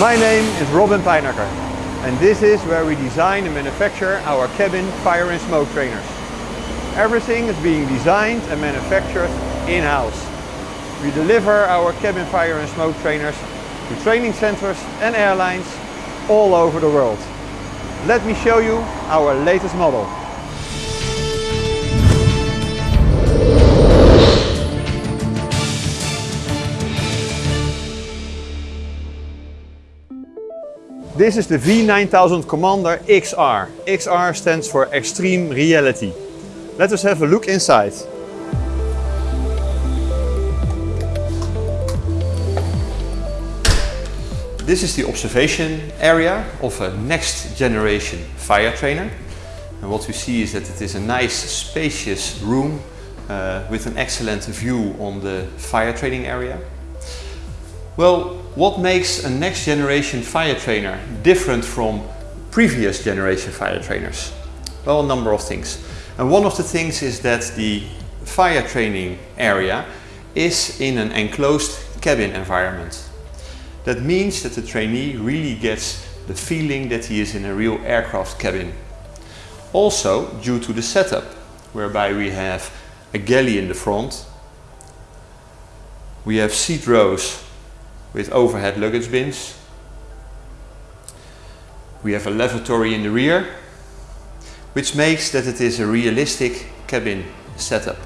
My name is Robin Pijnacker and this is where we design and manufacture our cabin fire and smoke trainers. Everything is being designed and manufactured in-house. We deliver our cabin fire and smoke trainers to training centers and airlines all over the world. Let me show you our latest model. This is the V9000 Commander XR. XR stands for Extreme Reality. Let us have a look inside. This is the observation area of a next generation fire trainer. And what we see is that it is a nice spacious room uh, with an excellent view on the fire training area. Well, what makes a next generation fire trainer different from previous generation fire trainers? Well, a number of things. And one of the things is that the fire training area is in an enclosed cabin environment. That means that the trainee really gets the feeling that he is in a real aircraft cabin. Also due to the setup, whereby we have a galley in the front, we have seat rows with overhead luggage bins, we have a lavatory in the rear, which makes that it is a realistic cabin setup.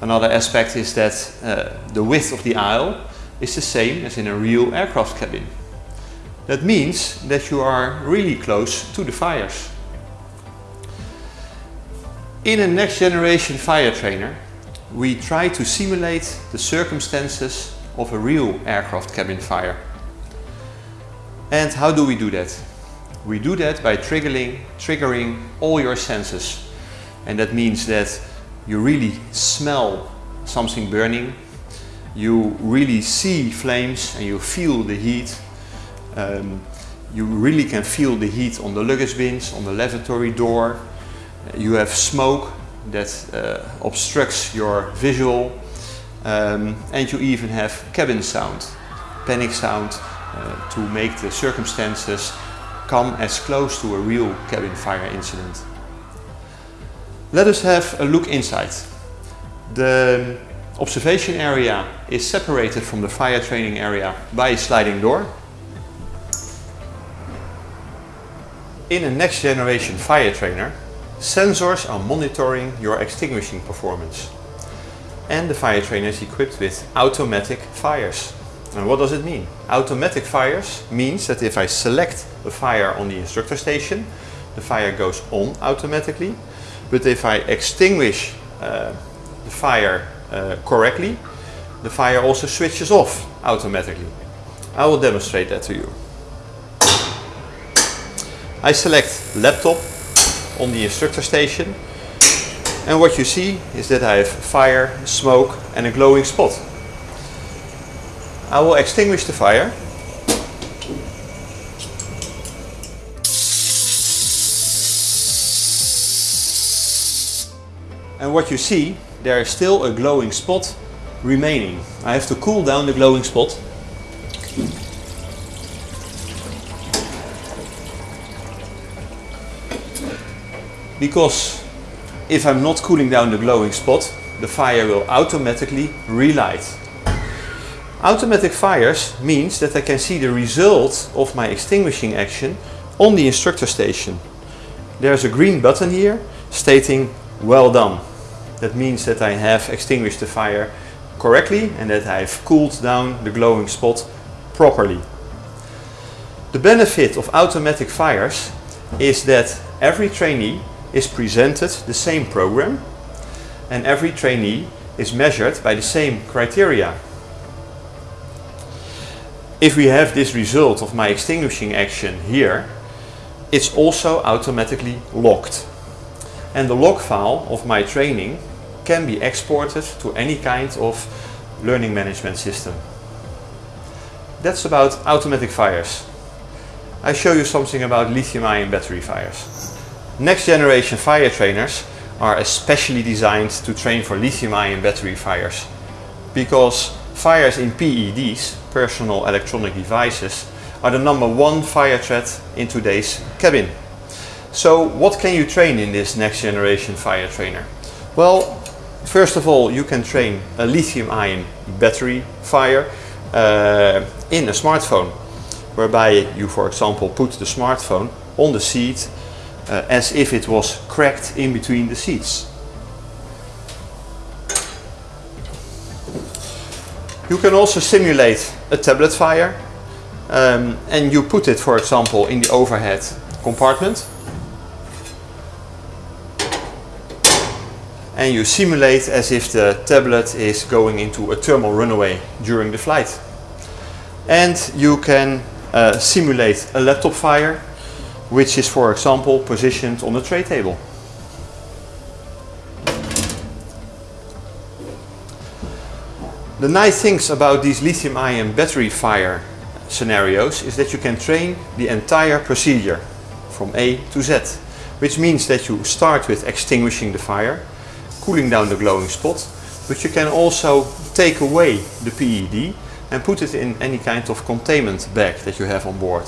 Another aspect is that uh, the width of the aisle is the same as in a real aircraft cabin. That means that you are really close to the fires. In a next generation fire trainer, we try to simulate the circumstances of a real aircraft cabin fire. And how do we do that? We do that by triggering, triggering all your senses. And that means that you really smell something burning, you really see flames and you feel the heat. Um, you really can feel the heat on the luggage bins, on the lavatory door. You have smoke that uh, obstructs your visual. Um, and you even have cabin sound, panic sound, uh, to make the circumstances come as close to a real cabin fire incident. Let us have a look inside. The observation area is separated from the fire training area by a sliding door. In a next generation fire trainer, sensors are monitoring your extinguishing performance. And the fire trainer is equipped with automatic fires. And what does it mean? Automatic fires means that if I select a fire on the instructor station, the fire goes on automatically. But if I extinguish uh, the fire uh, correctly, the fire also switches off automatically. I will demonstrate that to you. I select laptop on the instructor station and what you see is that I have fire, smoke and a glowing spot. I will extinguish the fire. And what you see, there is still a glowing spot remaining. I have to cool down the glowing spot. Because if I'm not cooling down the glowing spot, the fire will automatically relight. Automatic fires means that I can see the result of my extinguishing action on the instructor station. There's a green button here stating well done. That means that I have extinguished the fire correctly and that I've cooled down the glowing spot properly. The benefit of automatic fires is that every trainee is presented the same program and every trainee is measured by the same criteria. If we have this result of my extinguishing action here, it's also automatically locked. And the log file of my training can be exported to any kind of learning management system. That's about automatic fires. I show you something about lithium-ion battery fires. Next generation fire trainers are especially designed to train for lithium-ion battery fires because fires in PEDs, personal electronic devices, are the number one fire threat in today's cabin. So what can you train in this next generation fire trainer? Well, first of all, you can train a lithium ion battery fire uh, in a smartphone, whereby you, for example, put the smartphone on the seat uh, as if it was cracked in between the seats. You can also simulate a tablet fire um, and you put it, for example, in the overhead compartment and you simulate as if the tablet is going into a thermal runaway during the flight. And you can uh, simulate a laptop fire, which is for example positioned on a tray table. The nice things about these lithium ion battery fire scenarios is that you can train the entire procedure from A to Z, which means that you start with extinguishing the fire, cooling down the glowing spot, but you can also take away the PED and put it in any kind of containment bag that you have on board.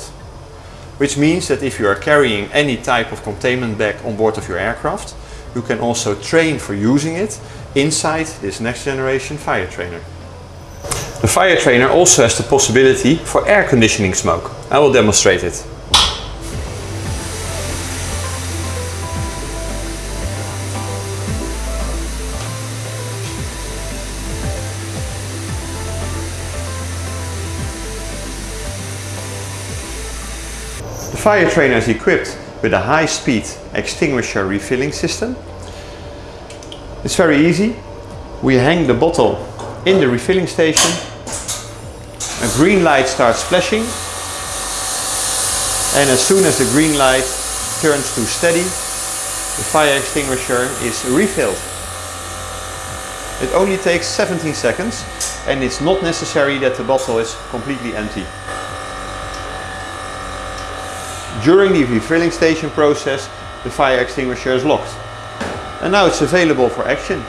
Which means that if you are carrying any type of containment bag on board of your aircraft, you can also train for using it inside this next generation fire trainer. The fire trainer also has the possibility for air conditioning smoke. I will demonstrate it. Fire trainer is equipped with a high-speed extinguisher refilling system. It's very easy. We hang the bottle in the refilling station. A green light starts flashing. And as soon as the green light turns to steady, the fire extinguisher is refilled. It only takes 17 seconds and it's not necessary that the bottle is completely empty. During the refilling station process, the fire extinguisher is locked. And now it's available for action.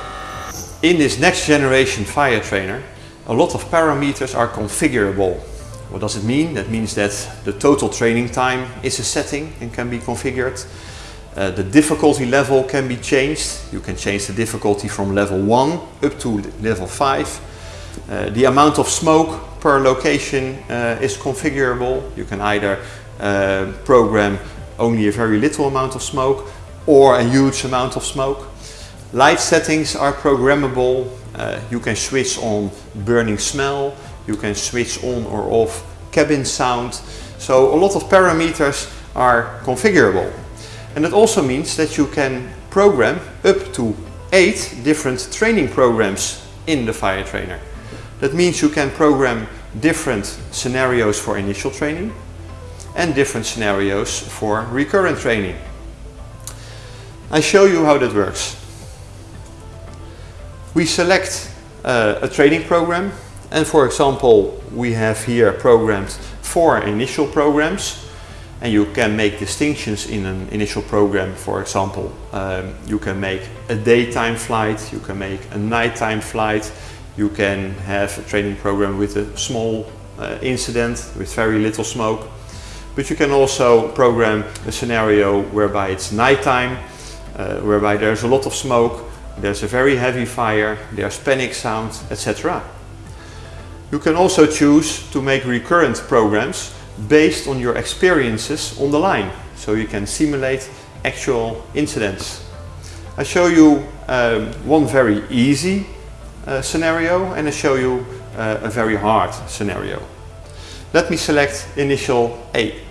In this next generation fire trainer, a lot of parameters are configurable. What does it mean? That means that the total training time is a setting and can be configured. Uh, the difficulty level can be changed. You can change the difficulty from level 1 up to level 5. Uh, the amount of smoke per location uh, is configurable. You can either uh, program only a very little amount of smoke or a huge amount of smoke. Light settings are programmable. Uh, you can switch on burning smell. You can switch on or off cabin sound. So a lot of parameters are configurable. And it also means that you can program up to eight different training programs in the fire trainer. That means you can program different scenarios for initial training and different scenarios for recurrent training. I show you how that works. We select uh, a training program and for example we have here programmed four initial programs and you can make distinctions in an initial program for example um, you can make a daytime flight you can make a nighttime flight you can have a training program with a small uh, incident with very little smoke but you can also program a scenario whereby it's nighttime, uh, whereby there's a lot of smoke, there's a very heavy fire, there's panic sounds, etc. You can also choose to make recurrent programs based on your experiences on the line. So you can simulate actual incidents. I show you um, one very easy uh, scenario and I show you uh, a very hard scenario. Let me select initial A.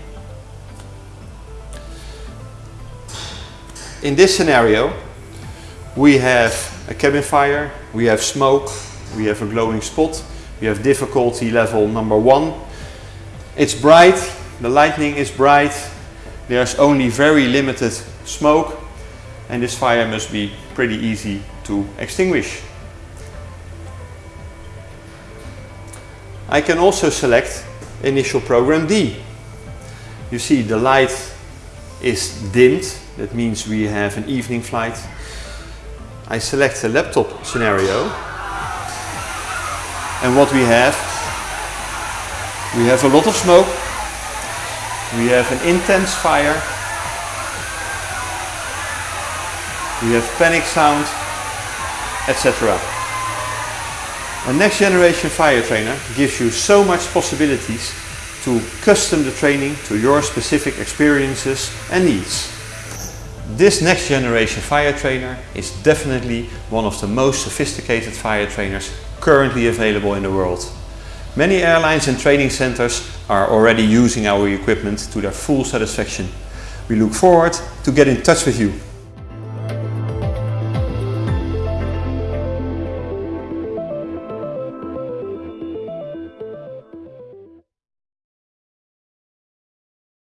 In this scenario, we have a cabin fire, we have smoke, we have a glowing spot, we have difficulty level number one. It's bright, the lightning is bright, there's only very limited smoke and this fire must be pretty easy to extinguish. I can also select initial program D. You see the light is dimmed that means we have an evening flight. I select a laptop scenario. And what we have, we have a lot of smoke. We have an intense fire. We have panic sound, etc. A next generation fire trainer gives you so much possibilities to custom the training to your specific experiences and needs. This next generation fire trainer is definitely one of the most sophisticated fire trainers currently available in the world. Many airlines and training centers are already using our equipment to their full satisfaction. We look forward to get in touch with you.